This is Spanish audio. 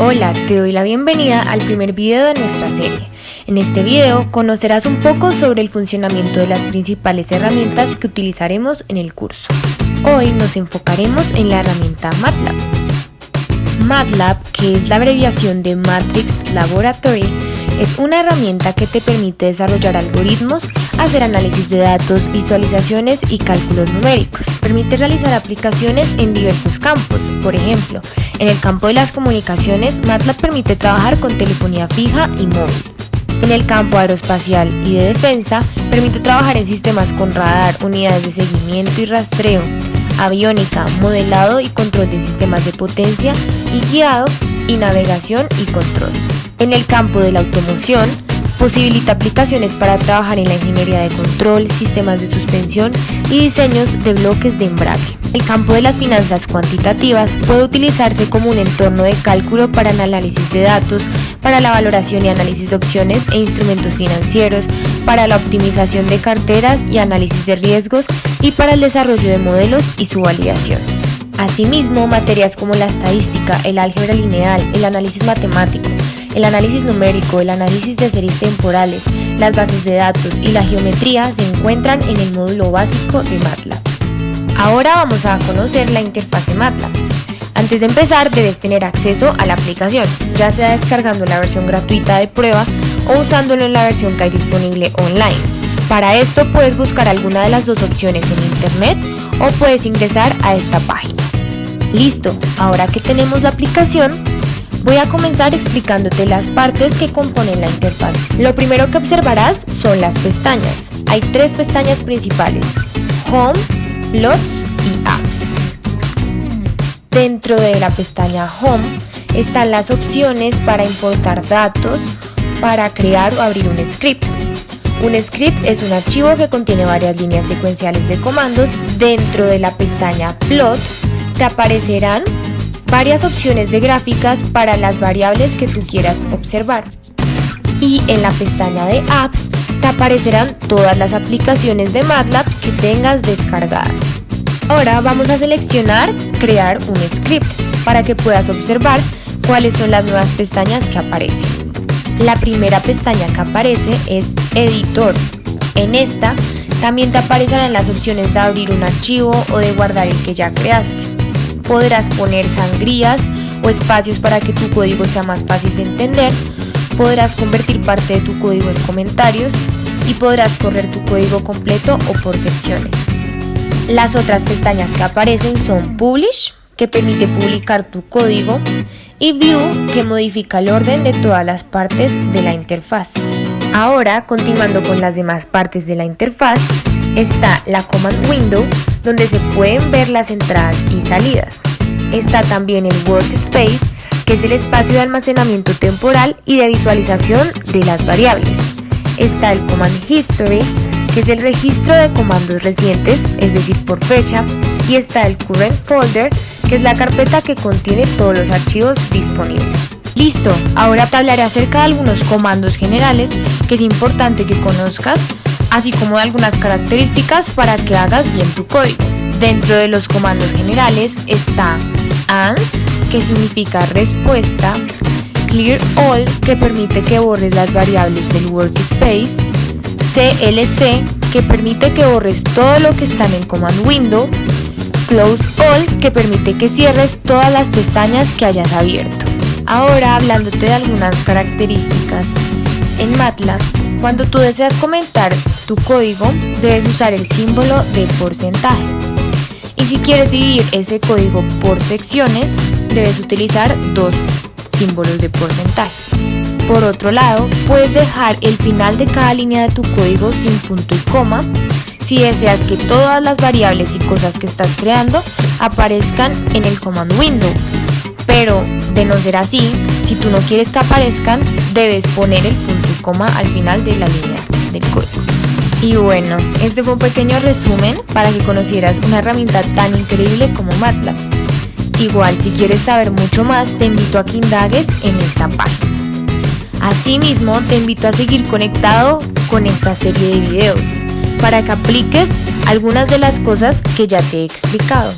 Hola, te doy la bienvenida al primer video de nuestra serie. En este video conocerás un poco sobre el funcionamiento de las principales herramientas que utilizaremos en el curso. Hoy nos enfocaremos en la herramienta MATLAB. MATLAB, que es la abreviación de Matrix Laboratory, es una herramienta que te permite desarrollar algoritmos, hacer análisis de datos, visualizaciones y cálculos numéricos. Permite realizar aplicaciones en diversos campos. Por ejemplo, en el campo de las comunicaciones, MATLAB permite trabajar con telefonía fija y móvil. En el campo aeroespacial y de defensa, permite trabajar en sistemas con radar, unidades de seguimiento y rastreo, aviónica, modelado y control de sistemas de potencia y guiado y navegación y control. En el campo de la automoción, posibilita aplicaciones para trabajar en la ingeniería de control, sistemas de suspensión y diseños de bloques de embrague. El campo de las finanzas cuantitativas puede utilizarse como un entorno de cálculo para el análisis de datos, para la valoración y análisis de opciones e instrumentos financieros, para la optimización de carteras y análisis de riesgos y para el desarrollo de modelos y su validación. Asimismo, materias como la estadística, el álgebra lineal, el análisis matemático, el análisis numérico, el análisis de series temporales, las bases de datos y la geometría se encuentran en el módulo básico de MATLAB. Ahora vamos a conocer la interfaz de MATLAB. Antes de empezar debes tener acceso a la aplicación, ya sea descargando la versión gratuita de prueba o usándolo en la versión que hay disponible online. Para esto puedes buscar alguna de las dos opciones en internet o puedes ingresar a esta página. Listo, ahora que tenemos la aplicación, Voy a comenzar explicándote las partes que componen la interfaz. Lo primero que observarás son las pestañas. Hay tres pestañas principales, Home, Plots y Apps. Dentro de la pestaña Home están las opciones para importar datos, para crear o abrir un script. Un script es un archivo que contiene varias líneas secuenciales de comandos. Dentro de la pestaña Plot te aparecerán varias opciones de gráficas para las variables que tú quieras observar. Y en la pestaña de Apps te aparecerán todas las aplicaciones de MATLAB que tengas descargadas. Ahora vamos a seleccionar Crear un script para que puedas observar cuáles son las nuevas pestañas que aparecen. La primera pestaña que aparece es Editor. En esta también te aparecerán las opciones de abrir un archivo o de guardar el que ya creaste podrás poner sangrías o espacios para que tu código sea más fácil de entender, podrás convertir parte de tu código en comentarios y podrás correr tu código completo o por secciones. Las otras pestañas que aparecen son Publish, que permite publicar tu código, y View, que modifica el orden de todas las partes de la interfaz. Ahora, continuando con las demás partes de la interfaz, está la Command Window, donde se pueden ver las entradas y salidas. Está también el Workspace, que es el espacio de almacenamiento temporal y de visualización de las variables. Está el Command History, que es el registro de comandos recientes, es decir, por fecha, y está el Current Folder, que es la carpeta que contiene todos los archivos disponibles. Listo, ahora hablaré acerca de algunos comandos generales que es importante que conozcas así como de algunas características para que hagas bien tu código. Dentro de los comandos generales está ANS, que significa respuesta, Clear All, que permite que borres las variables del workspace, CLC, que permite que borres todo lo que está en el command window, Close All, que permite que cierres todas las pestañas que hayas abierto. Ahora hablándote de algunas características en MATLAB, cuando tú deseas comentar tu código, debes usar el símbolo de porcentaje. Y si quieres dividir ese código por secciones, debes utilizar dos símbolos de porcentaje. Por otro lado, puedes dejar el final de cada línea de tu código sin punto y coma si deseas que todas las variables y cosas que estás creando aparezcan en el command window. Pero de no ser así, si tú no quieres que aparezcan, debes poner el punto coma al final de la línea del código. Y bueno, este fue un pequeño resumen para que conocieras una herramienta tan increíble como MATLAB. Igual, si quieres saber mucho más, te invito a que indagues en esta página. Asimismo, te invito a seguir conectado con esta serie de videos para que apliques algunas de las cosas que ya te he explicado.